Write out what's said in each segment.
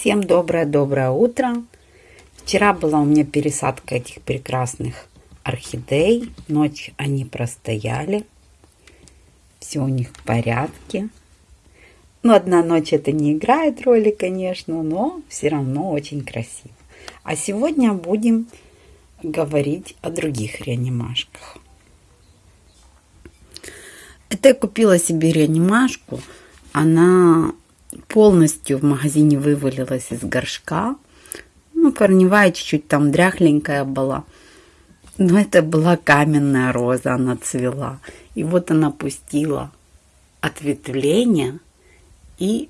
Всем доброе-доброе утро. Вчера была у меня пересадка этих прекрасных орхидей. Ночь они простояли. Все у них в порядке. Ну, одна ночь это не играет роли, конечно, но все равно очень красиво. А сегодня будем говорить о других реанимашках. Это я купила себе реанимашку. Она полностью в магазине вывалилась из горшка. Ну, корневая чуть-чуть там дряхленькая была. Но это была каменная роза, она цвела. И вот она пустила ответвление и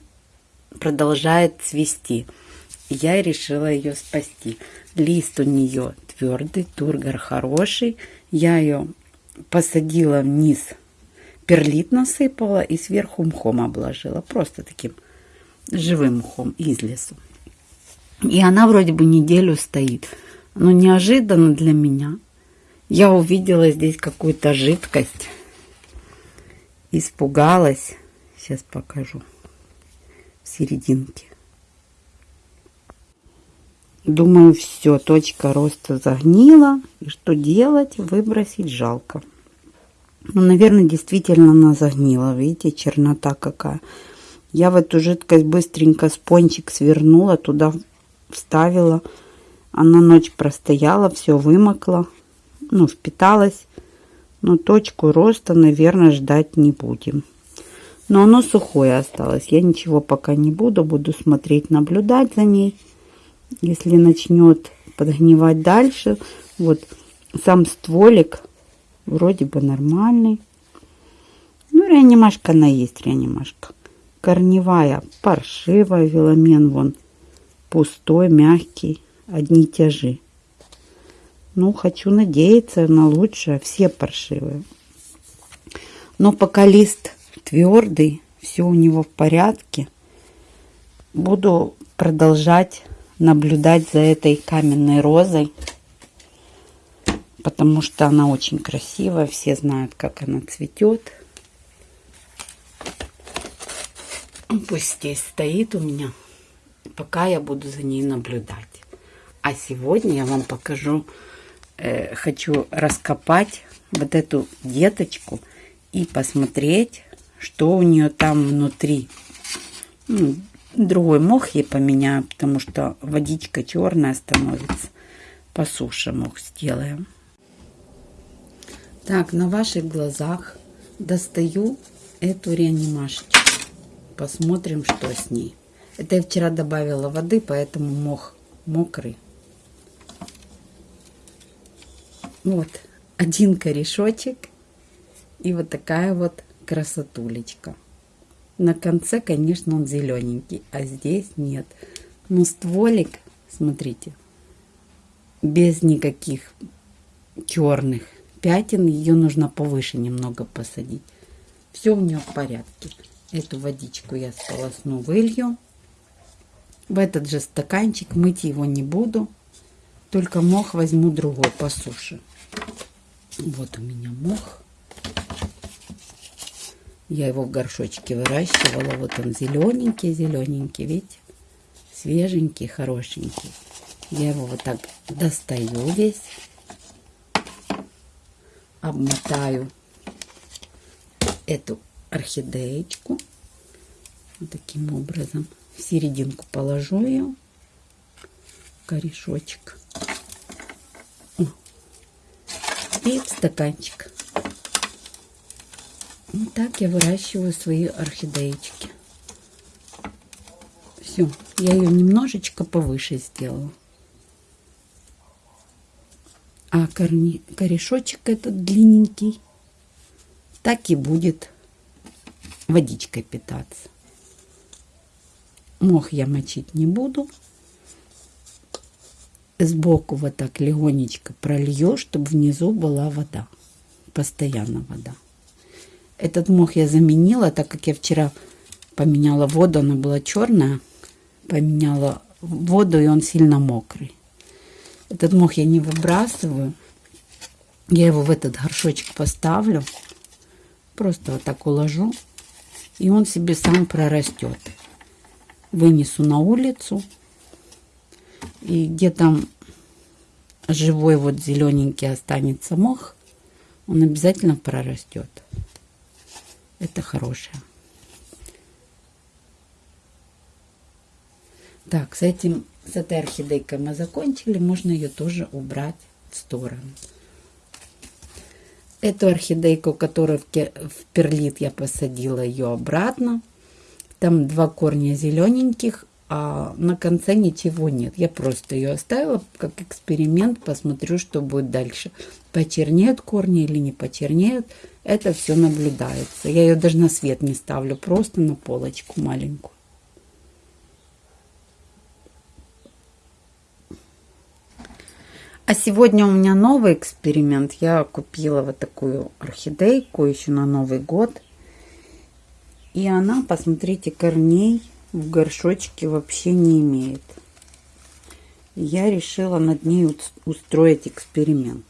продолжает цвести. Я решила ее спасти. Лист у нее твердый, тургор хороший. Я ее посадила вниз, перлит насыпала и сверху мхом обложила. Просто таким живым мхом из лесу. И она вроде бы неделю стоит. Но неожиданно для меня я увидела здесь какую-то жидкость. Испугалась. Сейчас покажу. В серединке. Думаю, все, точка роста загнила. И что делать? Выбросить жалко. Ну, наверное, действительно она загнила. Видите, чернота какая. Я в эту жидкость быстренько спончик свернула, туда вставила. Она ночь простояла, все вымокло, ну, впиталась. Но точку роста, наверное, ждать не будем. Но оно сухое осталось. Я ничего пока не буду. Буду смотреть, наблюдать за ней. Если начнет подгнивать дальше, вот сам стволик вроде бы нормальный. Ну, реанимашка она есть, реанимашка корневая паршивая, веломен вон пустой, мягкий, одни тяжи. Ну, хочу надеяться на лучшее, все паршивые. Но пока лист твердый, все у него в порядке, буду продолжать наблюдать за этой каменной розой, потому что она очень красивая, все знают, как она цветет. Пусть здесь стоит у меня, пока я буду за ней наблюдать. А сегодня я вам покажу, э, хочу раскопать вот эту деточку и посмотреть, что у нее там внутри. Ну, другой мох ей поменяю, потому что водичка черная становится. По суше мох сделаем. Так, на ваших глазах достаю эту реанимашечку. Посмотрим, что с ней. Это я вчера добавила воды, поэтому мох мокрый. Вот один корешочек и вот такая вот красотулечка. На конце, конечно, он зелененький, а здесь нет. Но стволик, смотрите, без никаких черных пятен. Ее нужно повыше немного посадить. Все у нее в порядке. Эту водичку я сполосну, вылью. В этот же стаканчик мыть его не буду. Только мох возьму другой по суше. Вот у меня мох. Я его в горшочке выращивала. Вот он зелененький, зелененький, видите? Свеженький, хорошенький. Я его вот так достаю весь. Обмотаю эту орхидеечку. Вот таким образом. В серединку положу ее. Корешочек. И в стаканчик. Вот так я выращиваю свои орхидеечки. Все. Я ее немножечко повыше сделала. А корни, корешочек этот длинненький так и будет водичкой питаться. Мох я мочить не буду. Сбоку вот так легонечко пролью, чтобы внизу была вода. Постоянно вода. Этот мох я заменила, так как я вчера поменяла воду, она была черная. Поменяла воду, и он сильно мокрый. Этот мох я не выбрасываю. Я его в этот горшочек поставлю. Просто вот так уложу и он себе сам прорастет. Вынесу на улицу, И где там живой вот зелененький останется мох, он обязательно прорастет. Это хорошее. Так, с этим, с этой орхидейкой мы закончили. Можно ее тоже убрать в сторону. Эту орхидейку, которую в перлит я посадила ее обратно. Там два корня зелененьких, а на конце ничего нет. Я просто ее оставила как эксперимент, посмотрю, что будет дальше. Почернеют корни или не почернеют, это все наблюдается. Я ее даже на свет не ставлю, просто на полочку маленькую. А сегодня у меня новый эксперимент. Я купила вот такую орхидейку еще на Новый год. И она, посмотрите, корней в горшочке вообще не имеет. Я решила над ней устроить эксперимент.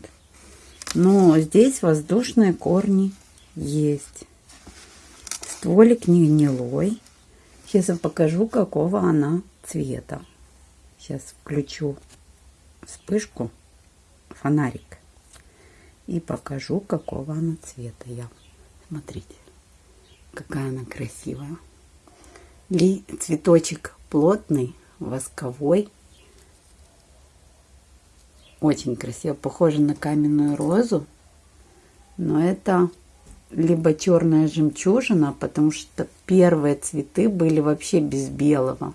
Но здесь воздушные корни есть. Стволик не гнилой. Сейчас я покажу, какого она цвета. Сейчас включу вспышку фонарик. И покажу, какого она цвета я. Смотрите, какая она красивая. Ли цветочек плотный, восковой. Очень красиво. Похоже на каменную розу. Но это либо черная жемчужина, потому что первые цветы были вообще без белого.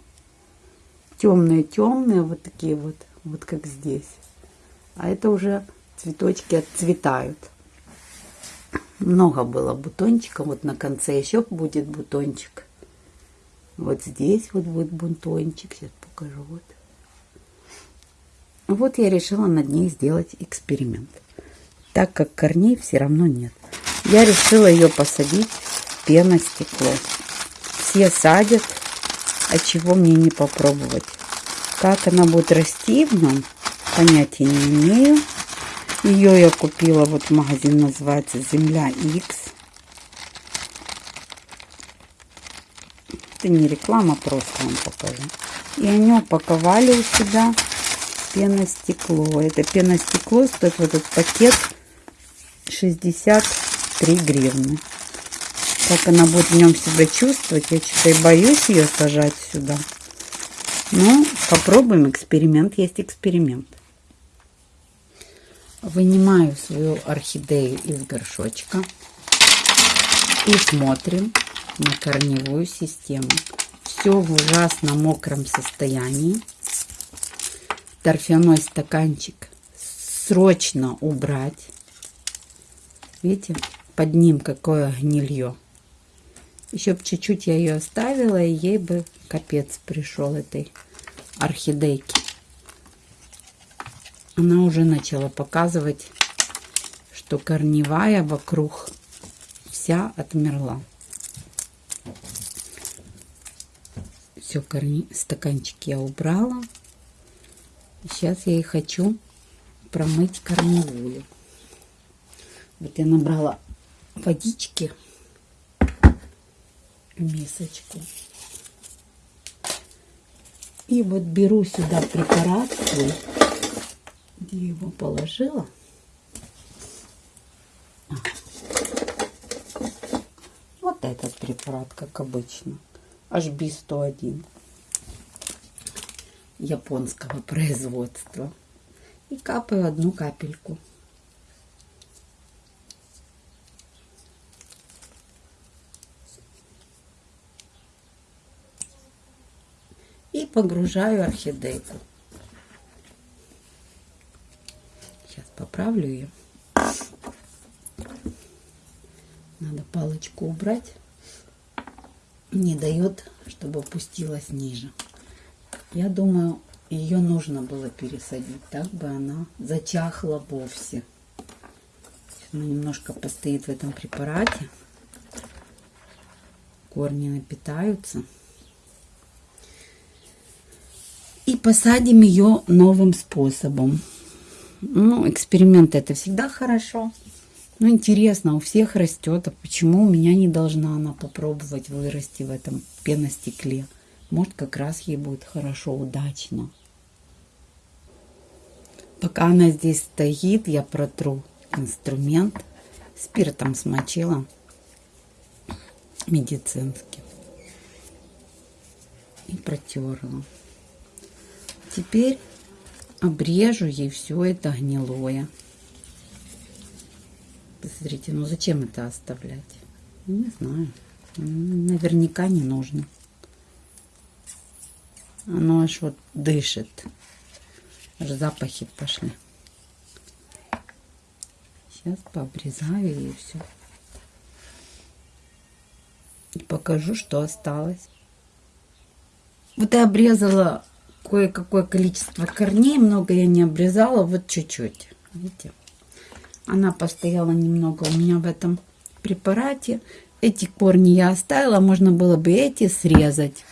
Темные-темные, вот такие вот, вот как здесь а это уже цветочки отцветают. Много было бутончиков, вот на конце еще будет бутончик. Вот здесь вот будет бутончик, сейчас покажу. Вот. Вот я решила над ней сделать эксперимент. Так как корней все равно нет. Я решила ее посадить в пеностекло. Все садят, а чего мне не попробовать. Как она будет расти в нем, понятия не имею. Ее я купила, вот магазин называется Земля X. Это не реклама, просто вам покажу. И они упаковали у себя пеностекло. Это пеностекло стоит вот этот пакет 63 гривны. Как она будет в нем себя чувствовать, я что-то и боюсь ее сажать сюда. Ну, попробуем эксперимент, есть эксперимент. Вынимаю свою орхидею из горшочка и смотрим на корневую систему. Все в ужасно мокром состоянии. Торфяной стаканчик срочно убрать. Видите, под ним какое гнилье. Еще бы чуть-чуть я ее оставила, и ей бы капец пришел этой орхидейки она уже начала показывать, что корневая вокруг вся отмерла. Все, корни, стаканчики я убрала. Сейчас я и хочу промыть корневую. Вот я набрала водички в мисочку. И вот беру сюда препарат свой где его положила. Вот этот препарат, как обычно. HB101 японского производства. И капаю одну капельку. И погружаю орхидейку. Поправлю ее. Надо палочку убрать. Не дает, чтобы опустилась ниже. Я думаю, ее нужно было пересадить. Так бы она зачахла вовсе. Она немножко постоит в этом препарате. Корни напитаются. И посадим ее новым способом. Ну, эксперименты это всегда хорошо. Ну, интересно, у всех растет, а почему у меня не должна она попробовать вырасти в этом пеностекле? Может, как раз ей будет хорошо, удачно. Пока она здесь стоит, я протру инструмент. Спиртом смочила медицинским. И протерла. Теперь обрежу ей все это гнилое. Посмотрите, ну зачем это оставлять? Не знаю. Наверняка не нужно. Оно аж вот дышит. Аж запахи пошли. Сейчас пообрезаю и все. И покажу, что осталось. Вот я обрезала кое-какое количество корней. Много я не обрезала, вот чуть-чуть. Видите? Она постояла немного у меня в этом препарате. Эти корни я оставила, можно было бы эти срезать.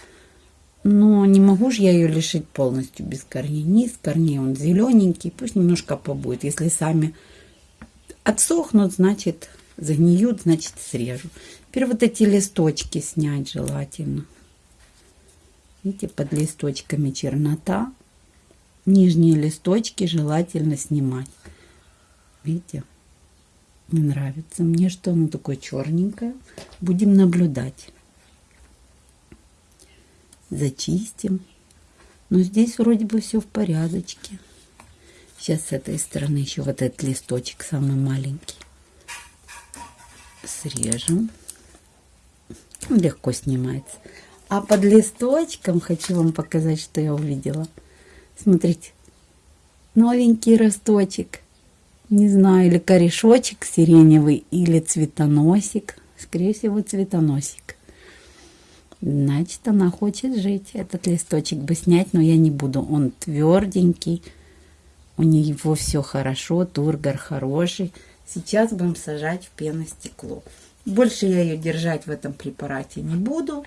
Но не могу же я ее лишить полностью без корней. Низ корней, он зелененький, пусть немножко побудет. Если сами отсохнут, значит загниют, значит срежу. Теперь вот эти листочки снять желательно. Видите, под листочками чернота. Нижние листочки желательно снимать. Видите? Не нравится мне, что оно такое черненькое. Будем наблюдать зачистим. Но здесь вроде бы все в порядочке. Сейчас с этой стороны еще вот этот листочек самый маленький. Срежем. Легко снимается. А под листочком хочу вам показать, что я увидела. Смотрите, новенький росточек. Не знаю, или корешочек сиреневый, или цветоносик. Скорее всего, цветоносик. Значит, она хочет жить. Этот листочек бы снять, но я не буду. Он тверденький. У него все хорошо, тургор хороший. Сейчас будем сажать в пеностекло. Больше я ее держать в этом препарате не буду.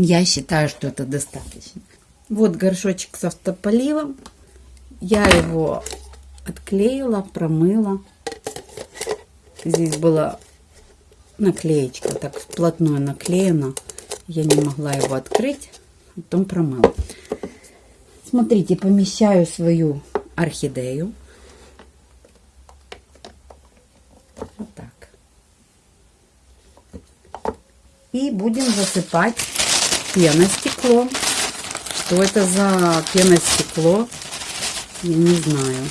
Я считаю, что это достаточно. Вот горшочек с автополивом. Я его отклеила, промыла. Здесь было наклеечка так вплотную наклеена. Я не могла его открыть, потом промыла. Смотрите, помещаю свою орхидею. Вот так. И будем засыпать пеностекло. Что это за пеностекло? Я не знаю.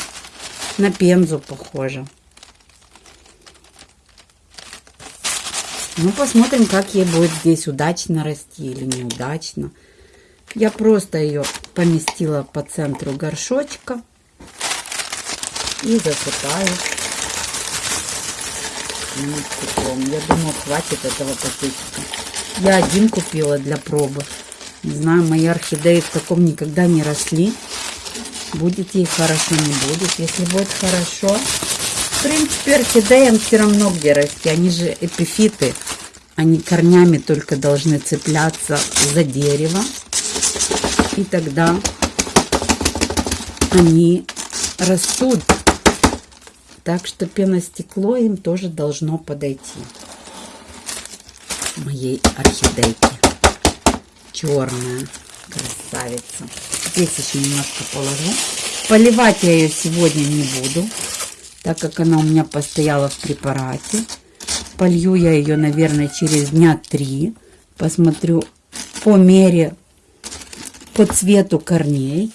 На пензу похоже. Ну, посмотрим, как ей будет здесь удачно расти или неудачно. Я просто ее поместила по центру горшочка и засыпаю. Я думаю, хватит этого пакетика. Я один купила для пробы. Не знаю, мои орхидеи в таком никогда не росли. Будет ей хорошо, не будет. Если будет хорошо, в принципе, орхидеям все равно где расти. Они же эпифиты. Они корнями только должны цепляться за дерево. И тогда они растут. Так что пеностекло им тоже должно подойти. Моей орхидейке. Черная красавица. Здесь еще немножко положу. Поливать я ее сегодня не буду, так как она у меня постояла в препарате. Полью я ее, наверное, через дня три. Посмотрю по мере, по цвету корней.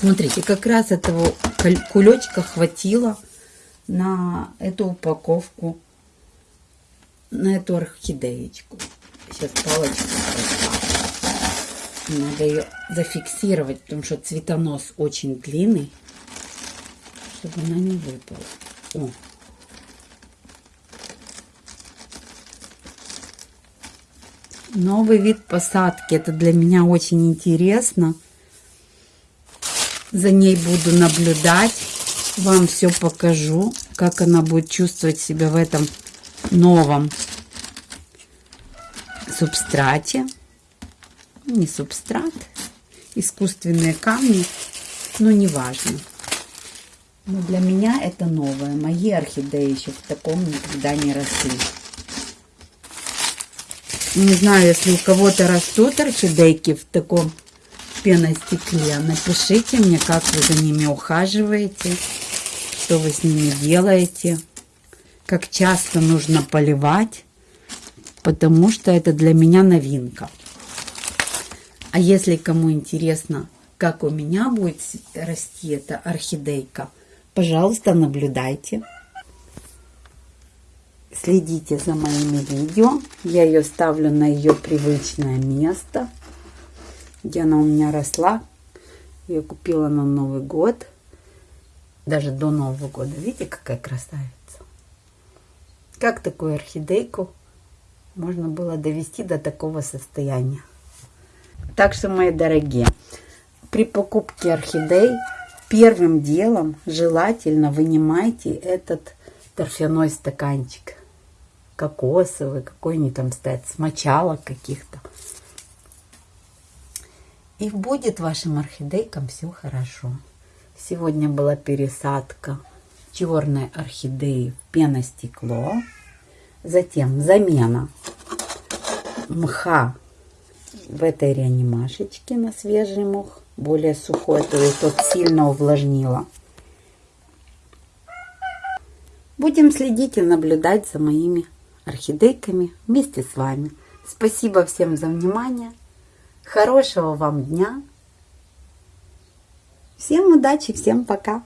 Смотрите, как раз этого кулечка хватило на эту упаковку, на эту орхидеечку. Сейчас палочку Надо ее зафиксировать, потому что цветонос очень длинный, чтобы она не выпала. О, Новый вид посадки. Это для меня очень интересно. За ней буду наблюдать. Вам все покажу, как она будет чувствовать себя в этом новом субстрате. Не субстрат, искусственные камни, но важно. Но для меня это новое. Мои орхидеи еще в таком никогда не росли. Не знаю, если у кого-то растут орхидейки в таком пеностекле. Напишите мне, как вы за ними ухаживаете, что вы с ними делаете, как часто нужно поливать, потому что это для меня новинка. А если кому интересно, как у меня будет расти эта орхидейка, пожалуйста, наблюдайте. Следите за моими видео. Я ее ставлю на ее привычное место, где она у меня росла. Ее купила на Новый год. Даже до Нового года. Видите, какая красавица. Как такую орхидейку можно было довести до такого состояния. Так что, мои дорогие, при покупке орхидей первым делом желательно вынимайте этот торфяной стаканчик. Кокосовый, какой они там стоят, с мочалок каких-то. И будет вашим орхидейкам все хорошо. Сегодня была пересадка черной орхидеи в пеностекло. Затем замена мха в этой реанимашечке на свежий мох, более сухой, то есть тот сильно увлажнило. Будем следить и наблюдать за моими орхидейками вместе с вами. Спасибо всем за внимание. Хорошего вам дня. Всем удачи, всем пока.